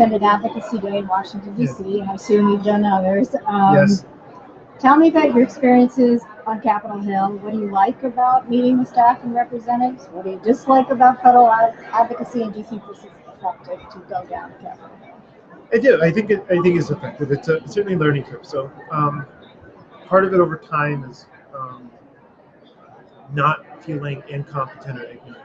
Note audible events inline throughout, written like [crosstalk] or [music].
attended Advocacy Day in Washington DC, and I assume you've done others. Um, Yes. Tell me about your experiences on Capitol Hill. What do you like about meeting with staff and representatives? What do you dislike about federal ad- advocacy, and do you think this is effective to go down to Capitol Hill? I do. I think it, I think it's effective. It's a certainly a learning curve. So um, part of it over time is um, not feeling incompetent or ignorant,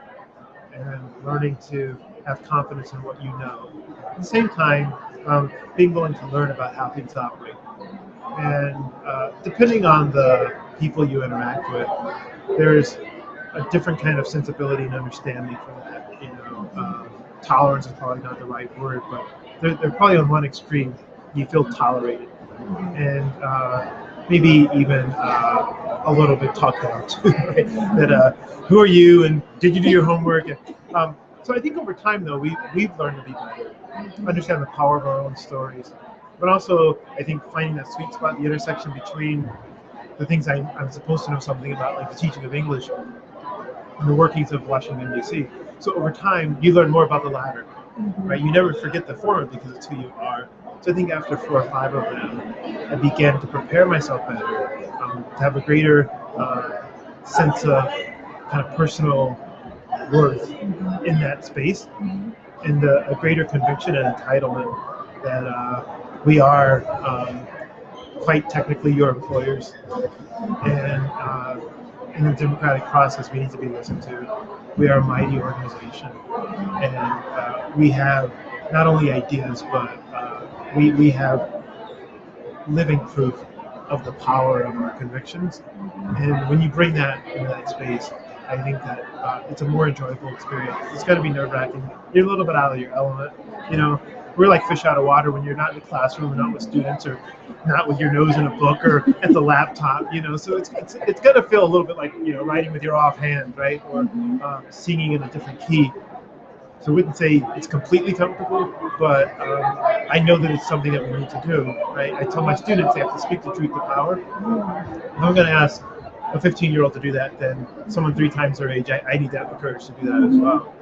and learning to have confidence in what you know. At the same time, um, being willing to learn about how things operate. And uh, depending on the people you interact with, there's a different kind of sensibility and understanding for that. You know, um, tolerance is probably not the right word, but they're, they're probably on one extreme. You feel tolerated, and uh, maybe even uh, a little bit talked down too. [laughs] Right? That uh, who are you, and did you do your homework? And, um, so I think over time, though, we we've learned to be better, understand the power of our own stories, but also I think finding that sweet spot, the intersection between the things I, I'm supposed to know something about, like the teaching of English, and the workings of Washington D.C. So over time, you learn more about the latter, right? You never forget the former because it's who you are. So I think after four or five of them, I began to prepare myself better, um, to have a greater uh, sense of kind of personal worth in that space, and uh, a greater conviction and entitlement that uh, we are um, quite technically your employers, and uh, in the democratic process, we need to be listened to. We are a mighty organization, and uh, we have not only ideas, but uh, we, we have living proof of the power of our convictions. And when you bring that into that space, I think that uh, it's a more enjoyable experience. It's going to be nerve wracking. You're a little bit out of your element. You know, we're like fish out of water when you're not in the classroom and not with students or not with your nose in a book or at the laptop. You know, so it's it's, it's going to feel a little bit like you know writing with your offhand, right, or um, singing in a different key. So I wouldn't say it's completely comfortable, but um, I know that it's something that we need to do? I tell my students they have to speak the truth to power. If I'm going to ask a 15 year old to do that, then someone three times their age, I, I need to have the courage to do that as well.